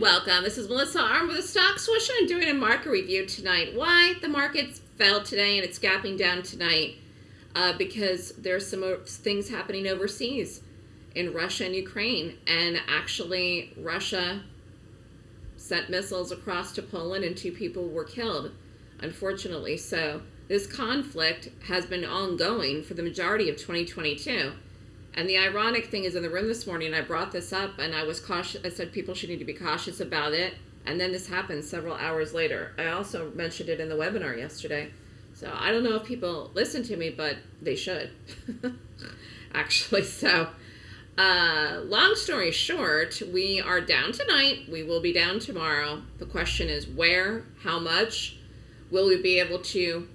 welcome. This is Melissa Armo with the Stock Swoosh and doing a market review tonight. Why the markets fell today and it's gapping down tonight? Uh, because there's some things happening overseas in Russia and Ukraine. And actually, Russia sent missiles across to Poland and two people were killed, unfortunately. So this conflict has been ongoing for the majority of 2022. And the ironic thing is in the room this morning, I brought this up and I was cautious. I said people should need to be cautious about it. And then this happened several hours later. I also mentioned it in the webinar yesterday. So I don't know if people listen to me, but they should. Actually, so uh, long story short, we are down tonight. We will be down tomorrow. The question is where, how much? Will we be able to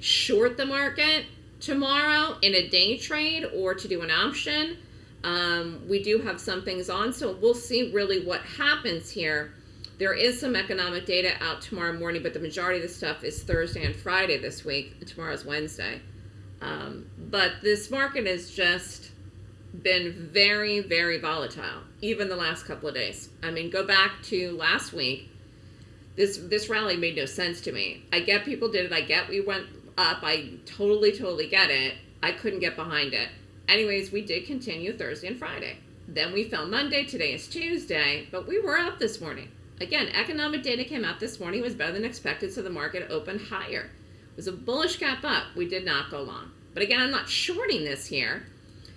short the market? Tomorrow in a day trade or to do an option. Um, we do have some things on, so we'll see really what happens here. There is some economic data out tomorrow morning, but the majority of the stuff is Thursday and Friday this week. Tomorrow's Wednesday. Um, but this market has just been very, very volatile, even the last couple of days. I mean, go back to last week. This this rally made no sense to me. I get people did it. I get we went up. I totally, totally get it. I couldn't get behind it. Anyways, we did continue Thursday and Friday. Then we fell Monday. Today is Tuesday, but we were up this morning. Again, economic data came out this morning. It was better than expected, so the market opened higher. It was a bullish gap up. We did not go long. But again, I'm not shorting this here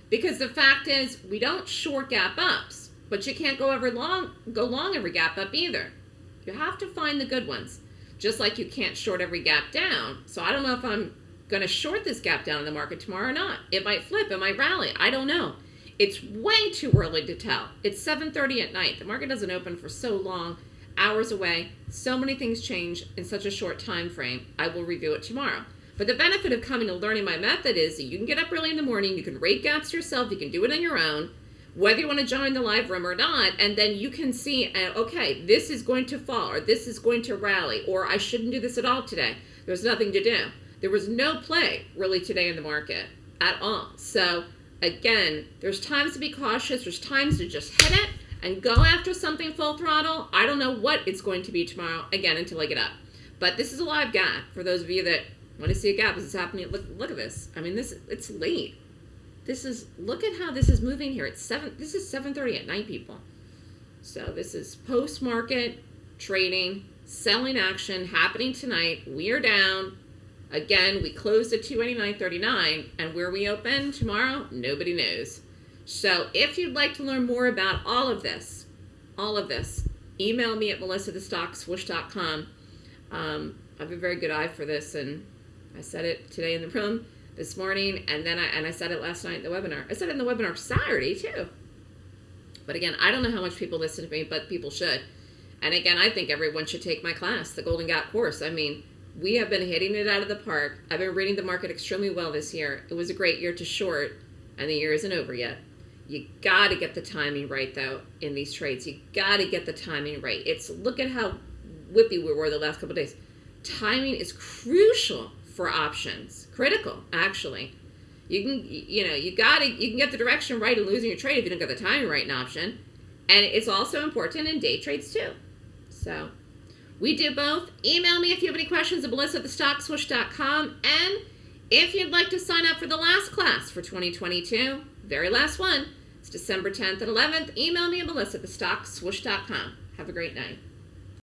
because the fact is we don't short gap ups, but you can't go every long go long every gap up either. You have to find the good ones just like you can't short every gap down. So I don't know if I'm going to short this gap down in the market tomorrow or not. It might flip, it might rally. I don't know. It's way too early to tell. It's 7.30 at night. The market doesn't open for so long, hours away. So many things change in such a short time frame. I will review it tomorrow. But the benefit of coming and learning my method is that you can get up early in the morning, you can rate gaps yourself, you can do it on your own, whether you want to join the live room or not, and then you can see, uh, okay, this is going to fall, or this is going to rally, or I shouldn't do this at all today. There's nothing to do. There was no play really today in the market at all. So again, there's times to be cautious. There's times to just hit it and go after something full throttle. I don't know what it's going to be tomorrow, again, until I get up. But this is a live gap for those of you that want to see a gap. This is happening. Look, look at this. I mean, this it's late. This is, look at how this is moving here. It's seven, this is 7.30 at night, people. So this is post-market trading, selling action happening tonight. We are down. Again, we closed at 289.39 and where we open tomorrow, nobody knows. So if you'd like to learn more about all of this, all of this, email me at melissathestockswoosh.com. Um, I have a very good eye for this and I said it today in the room this morning, and then I and I said it last night in the webinar. I said it in the webinar Saturday too. But again, I don't know how much people listen to me, but people should. And again, I think everyone should take my class, the Golden Gap course. I mean, we have been hitting it out of the park. I've been reading the market extremely well this year. It was a great year to short, and the year isn't over yet. You got to get the timing right, though, in these trades. You got to get the timing right. It's look at how whippy we were the last couple days. Timing is crucial for options. Critical, actually. You can, you know, you got to, you can get the direction right and losing your trade if you don't get the timing right in option. And it's also important in day trades too. So we do both. Email me if you have any questions at melissa. And if you'd like to sign up for the last class for 2022, very last one, it's December 10th and 11th, email me at melissa. Have a great night.